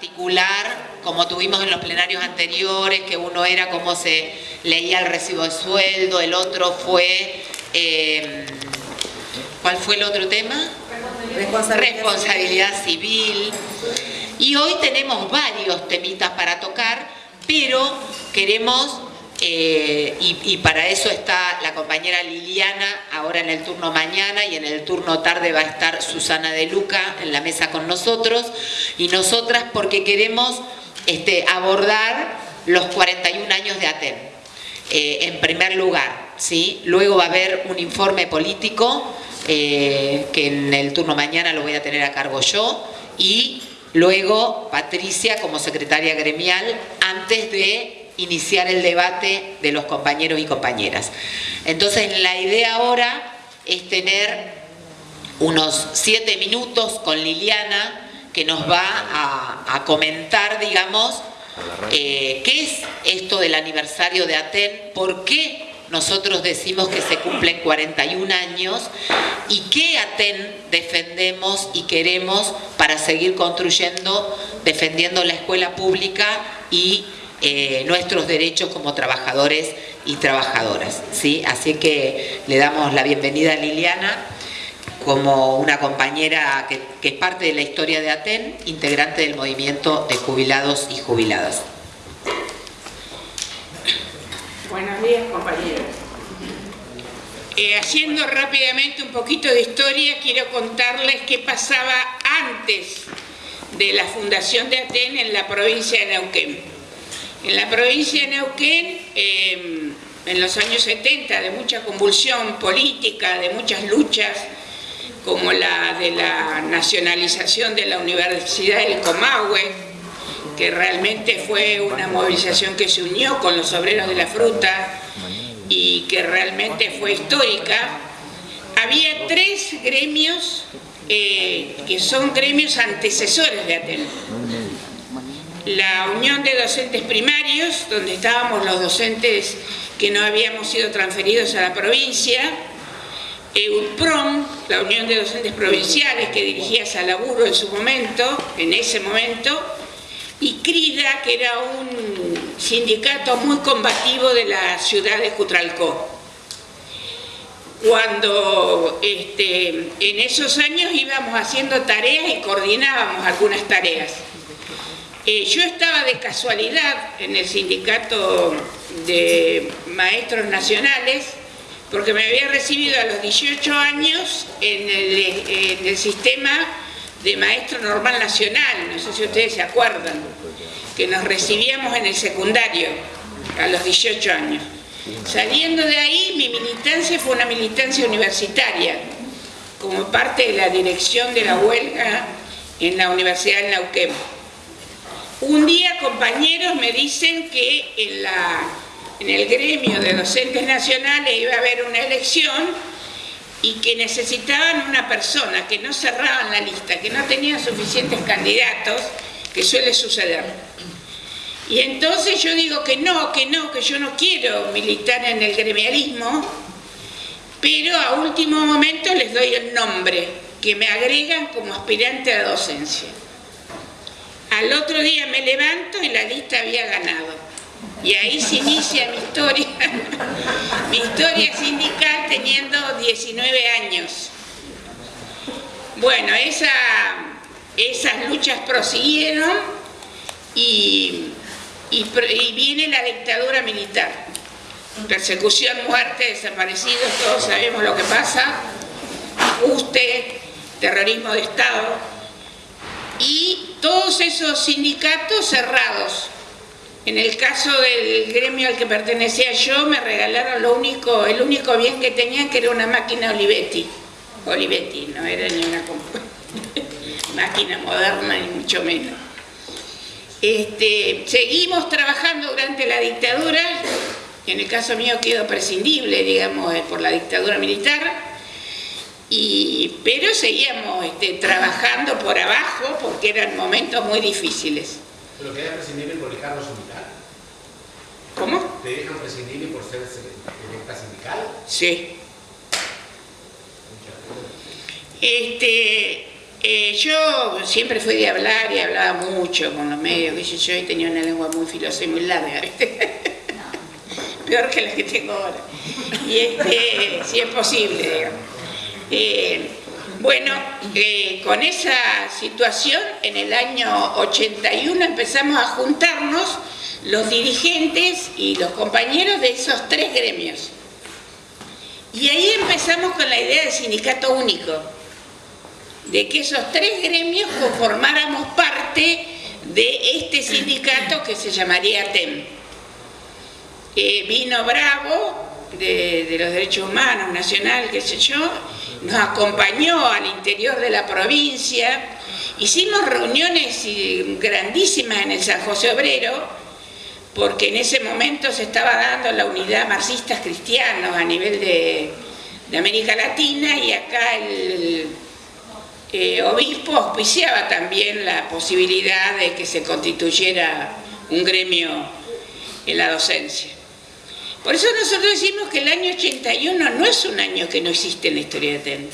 particular, como tuvimos en los plenarios anteriores, que uno era como se leía el recibo de sueldo, el otro fue... Eh, ¿Cuál fue el otro tema? Responsabilidad, Responsabilidad civil. Y hoy tenemos varios temitas para tocar, pero queremos eh, y, para eso está la compañera Liliana ahora en el turno mañana y en el turno tarde va a estar Susana de Luca en la mesa con nosotros y nosotras porque queremos este, abordar los 41 años de ATEN eh, en primer lugar, ¿sí? luego va a haber un informe político eh, que en el turno mañana lo voy a tener a cargo yo y luego Patricia como secretaria gremial antes de iniciar el debate de los compañeros y compañeras. Entonces la idea ahora es tener unos siete minutos con Liliana que nos va a, comentar, digamos, eh, qué es esto del aniversario de Aten, por qué nosotros decimos que se cumplen 41 años y qué Aten defendemos y queremos para seguir construyendo, defendiendo la escuela pública y eh, nuestros derechos como trabajadores y trabajadoras. ¿sí? Así que le damos la bienvenida a Liliana como una compañera que, es parte de la historia de ATEN, integrante del movimiento de jubilados y jubiladas. Buenos días compañeros. Eh, haciendo rápidamente un poquito de historia, quiero contarles qué pasaba antes de la fundación de ATEN en la provincia de Neuquén. En la provincia de Neuquén, em, en los años 70, de mucha convulsión política, de muchas luchas, como la de la nacionalización de la Universidad del Comahue, que realmente fue una movilización que se unió con los obreros de la fruta y que realmente fue histórica, había tres gremios eh, que son gremios antecesores de Atenas la Unión de Docentes Primarios, donde estábamos los docentes que no habíamos sido transferidos a la provincia, EUPROM, la Unión de Docentes Provinciales que dirigía Salaburo en su momento, en ese momento, y CRIDA, que era un sindicato muy combativo de la ciudad de Cutralcó. Cuando este, en esos años íbamos haciendo tareas y coordinábamos algunas tareas. Eh, yo estaba de casualidad en el sindicato de maestros nacionales porque me había recibido a los 18 años en el, sistema de maestro normal nacional, no sé si ustedes se acuerdan, que nos recibíamos en el secundario a los 18 años. Saliendo de ahí, mi militancia fue una militancia universitaria, como parte de la dirección de la huelga en la Universidad de Neuquén. Un día compañeros me dicen que en, el gremio de docentes nacionales iba a haber una elección y que necesitaban una persona, que no cerraban la lista, que no tenían suficientes candidatos, que suele suceder. Y entonces yo digo que no, que no, que yo no quiero militar en el gremialismo, pero a último momento les doy el nombre, que me agregan como aspirante a docencia. Al otro día me levanto y la lista había ganado. Y ahí se inicia mi historia, mi historia sindical teniendo 19 años. Bueno, esas luchas prosiguieron y, viene la dictadura militar. Persecución, muerte, desaparecidos, todos sabemos lo que pasa, ajuste, terrorismo de Estado. Y todos esos sindicatos cerrados. En el caso del gremio al que pertenecía yo, me regalaron lo único, el único bien que tenían, que era una máquina Olivetti. Olivetti, no era ni una máquina moderna, ni mucho menos. Este, seguimos trabajando durante la dictadura, en el caso mío quedó prescindible, digamos, eh, por la dictadura militar, pero seguíamos este, trabajando por abajo porque eran momentos muy difíciles. ¿Pero queda prescindible por cargo sindical? ¿Cómo? ¿Te dejan prescindible por ser electa sindical? Sí. Este, Eh, yo siempre fui de hablar y hablaba mucho con los medios, que yo, y tenía una lengua muy filosa y muy larga, peor que la que tengo ahora. Y este, si es posible, digamos. Eh, bueno, eh, con esa situación, en el año 81 empezamos a juntarnos los dirigentes y los compañeros de esos tres gremios. Y ahí empezamos con la idea del sindicato único, de que esos tres gremios conformáramos parte de este sindicato que se llamaría TEM. Eh, vino Bravo, de, de, los Derechos Humanos, Nacional, qué sé yo, nos acompañó al interior de la provincia, hicimos reuniones grandísimas en el San José Obrero, porque en ese momento se estaba dando la unidad marxistas cristianos a nivel de, América Latina y acá el eh, obispo auspiciaba también la posibilidad de que se constituyera un gremio en la docencia. Por eso nosotros decimos que el año 81 no es un año que no existe en la historia de TEN,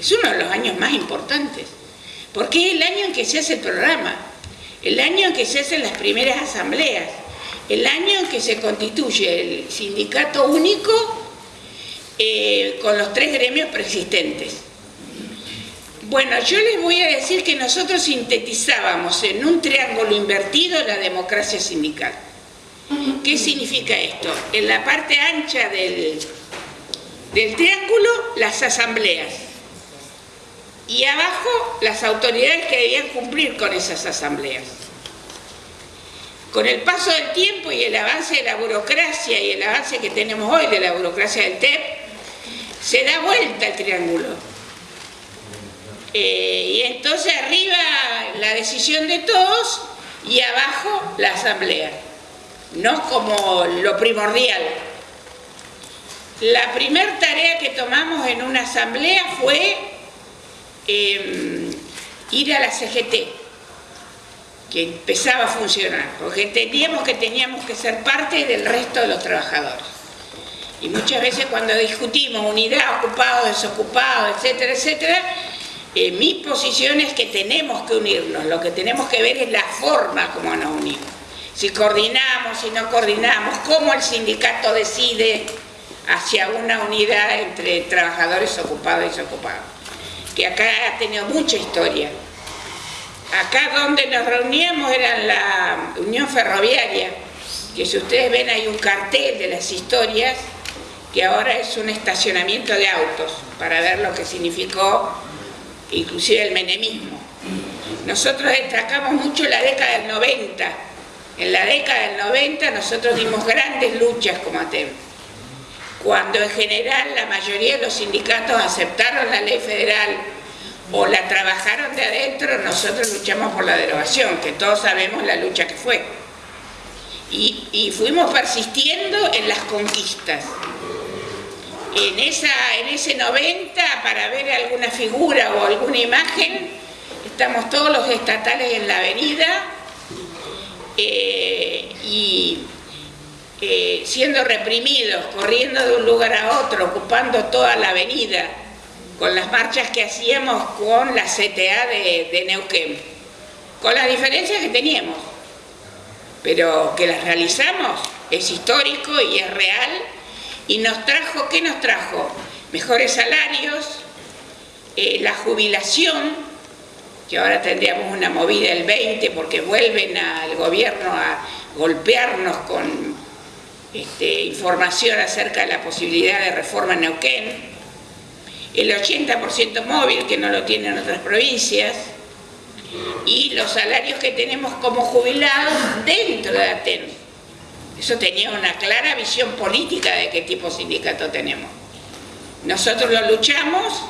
es uno de los años más importantes, porque es el año en que se hace el programa, el año en que se hacen las primeras asambleas, el año en que se constituye el sindicato único eh, con los tres gremios preexistentes. Bueno, yo les voy a decir que nosotros sintetizábamos en un triángulo invertido la democracia sindical. ¿Qué significa esto? En la parte ancha del, del triángulo, las asambleas. Y abajo, las autoridades que debían cumplir con esas asambleas. Con el paso del tiempo y el avance de la burocracia y el avance que tenemos hoy de la burocracia del TEP, se da vuelta el triángulo. Eh, y entonces arriba la decisión de todos y abajo la asamblea, no como lo primordial. La primera tarea que tomamos en una asamblea fue em, ir a la CGT, que empezaba a funcionar, porque entendíamos que teníamos que ser parte del resto de los trabajadores. Y muchas veces cuando discutimos unidad, ocupado, desocupado, etcétera, etcétera, eh, mi posición es que tenemos que unirnos, lo que tenemos que ver es la forma como nos unimos. Si coordinamos, si no coordinamos, cómo el sindicato decide hacia una unidad entre trabajadores ocupados y desocupados, que acá ha tenido mucha historia. Acá donde nos reuníamos era la Unión Ferroviaria, que si ustedes ven hay un cartel de las historias, que ahora es un estacionamiento de autos, para ver lo que significó inclusive el menemismo. Nosotros destacamos mucho la década del 90. En la década del 90 nosotros dimos grandes luchas como ATEM. Cuando en general la mayoría de los sindicatos aceptaron la ley federal o la trabajaron de adentro, nosotros luchamos por la derogación, que todos sabemos la lucha que fue. Y, fuimos persistiendo en las conquistas. En, esa, en ese 90, para ver alguna figura o alguna imagen, estamos todos los estatales en la avenida eh, y eh, siendo reprimidos, corriendo de un lugar a otro, ocupando toda la avenida, con las marchas que hacíamos con la CTA de, Neuquén, con las diferencias que teníamos, pero que las realizamos, es histórico y es real, y nos trajo, ¿qué nos trajo? Mejores salarios, eh, la jubilación, que ahora tendríamos una movida del 20 porque vuelven al gobierno a golpearnos con este, información acerca de la posibilidad de reforma en Neuquén, el 80% móvil, que no lo tienen otras provincias, y los salarios que tenemos como jubilados dentro de ATEN. Eso tenía una clara visión política de qué tipo de sindicato tenemos. Nosotros lo luchamos,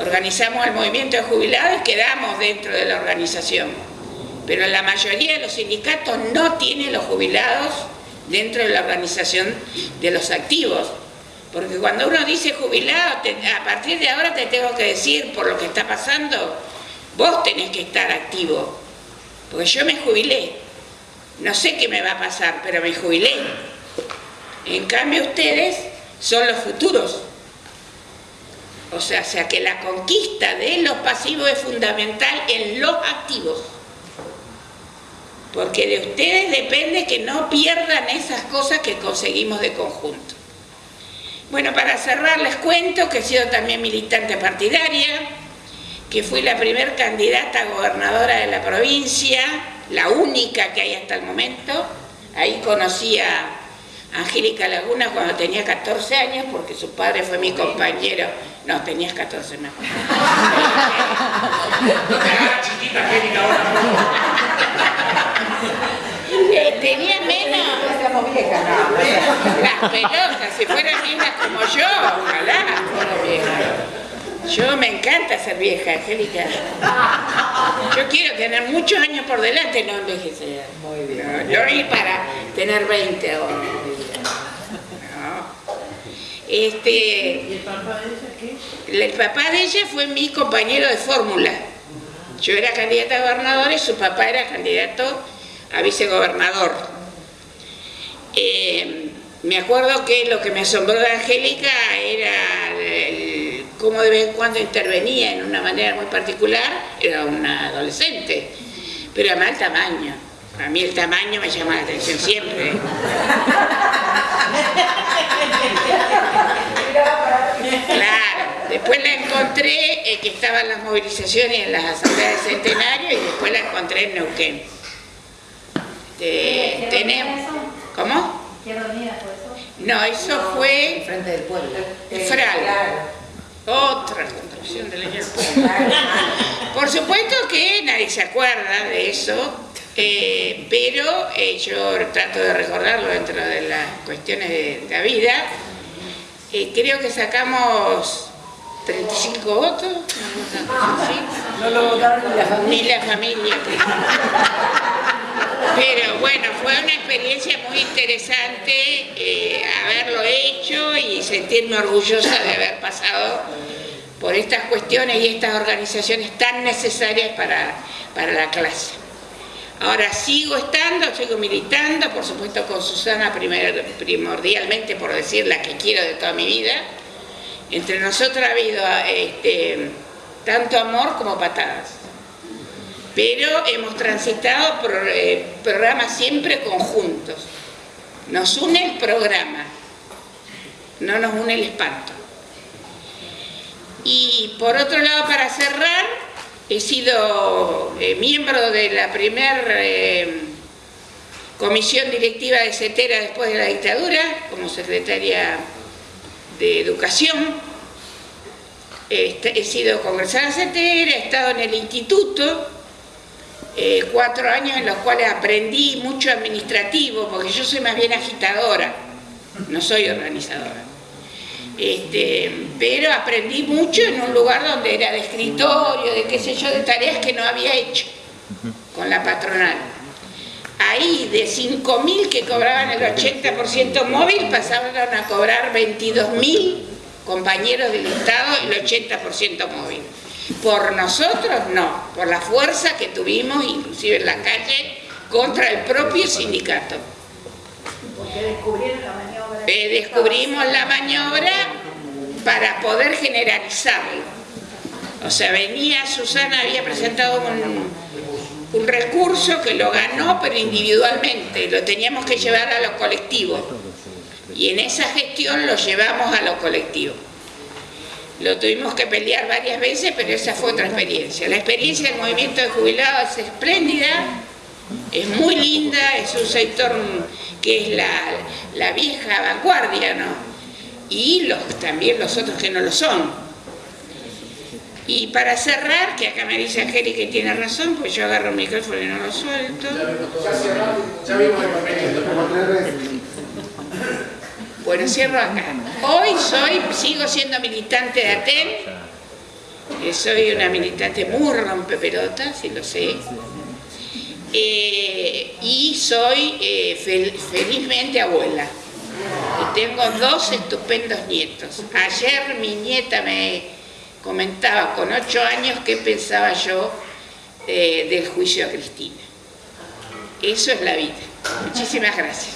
organizamos el movimiento de jubilados y quedamos dentro de la organización. Pero la mayoría de los sindicatos no tienen los jubilados dentro de la organización de los activos. Porque cuando uno dice jubilado, a partir de ahora te tengo que decir, por lo que está pasando, vos tenés que estar activo. Porque yo me jubilé. No sé qué me va a pasar, pero me jubilé. En cambio ustedes son los futuros. O sea, sea que la conquista de los pasivos es fundamental en los activos. Porque de ustedes depende que no pierdan esas cosas que conseguimos de conjunto. Bueno, para cerrar les cuento que he sido también militante partidaria, que fui la primer candidata a gobernadora de la provincia, la única que hay hasta el momento. Ahí conocí a Angélica Laguna cuando tenía 14 años, porque su padre fue mi compañero. No, tenías 14 más. chiquita, Angélica, ahora. Eh, tenía menos las pelotas, si fueran viejas como yo, ojalá fueran viejas. Yo me encanta ser vieja, Angélica. Yo quiero tener muchos años por delante, no envejecer. Muy bien. No, ir para tener 20 ahora. No. Este, ¿Y el papá de? El papá de ella fue mi compañero de fórmula. Yo era candidata a gobernador y su papá era candidato a vicegobernador. Eh, me acuerdo que lo que me asombró de Angélica era el- cómo de vez en cuando intervenía en una manera muy particular. Era una adolescente, pero además el tamaño. A mí el tamaño me llama la atención siempre. Claro, después la encontré eh, que estaban las movilizaciones en las asambleas de centenario y después la encontré en Neuquén. Eh, tenemos, ¿Cómo? Unida fue eso. No, eso fue Frente del pueblo. Fral. Otra construcción de la Por supuesto que nadie se acuerda de eso, eh, pero eh, yo trato de recordarlo dentro de las cuestiones de la vida. Eh, creo que sacamos 35 votos. No lo votaron ni la familia. ni la familia. Pero bueno, fue una experiencia muy interesante eh, haberlo hecho y sentirme orgullosa de haber pasado por estas cuestiones y estas organizaciones tan necesarias para, para la clase. Ahora sigo estando, sigo militando, por supuesto con Susana primordialmente por decir la que quiero de toda mi vida. Entre nosotros ha habido este, tanto amor como patadas pero hemos transitado por eh, programas siempre conjuntos. Nos une el programa, no nos une el espanto. Y por otro lado, para cerrar, he sido eh, miembro de la primera comisión directiva de CETERA después de la dictadura, como secretaria de Educación. Este, he sido congresada en CETERA, he estado en el instituto, eh, cuatro años en los cuales aprendí mucho administrativo, porque yo soy más bien agitadora, no soy organizadora. Este, pero aprendí mucho en un lugar donde era de escritorio, de qué sé yo, de tareas que no había hecho con la patronal. Ahí de 5.000 que cobraban el 80% móvil pasaron a cobrar 22.000 compañeros del Estado el 80% móvil. Por nosotros no, por la fuerza que tuvimos, inclusive en la calle, contra el propio sindicato. Eh, descubrimos la maniobra para poder generalizarlo. O sea, venía Susana, había presentado un, un recurso que lo ganó, pero individualmente, lo teníamos que llevar a los colectivos. Y en esa gestión lo llevamos a los colectivos. Lo tuvimos que pelear varias veces, pero esa fue otra experiencia. La experiencia del movimiento de jubilados es espléndida, es muy linda, es un sector que es la, la vieja vanguardia, ¿no? Y los, también los otros que no lo son. Y para cerrar, que acá me dice Angélica que tiene razón, pues yo agarro el micrófono y no lo suelto. Ya vimos el. Bueno, cierro acá. Hoy soy, sigo siendo militante de ATEN, eh, soy una militante muy rompepelotas, si lo sé, Eh, y soy eh, fel- felizmente abuela. Y tengo dos estupendos nietos. Ayer mi nieta me comentaba con ocho años qué pensaba yo eh, del juicio a Cristina. Eso es la vida. Muchísimas gracias.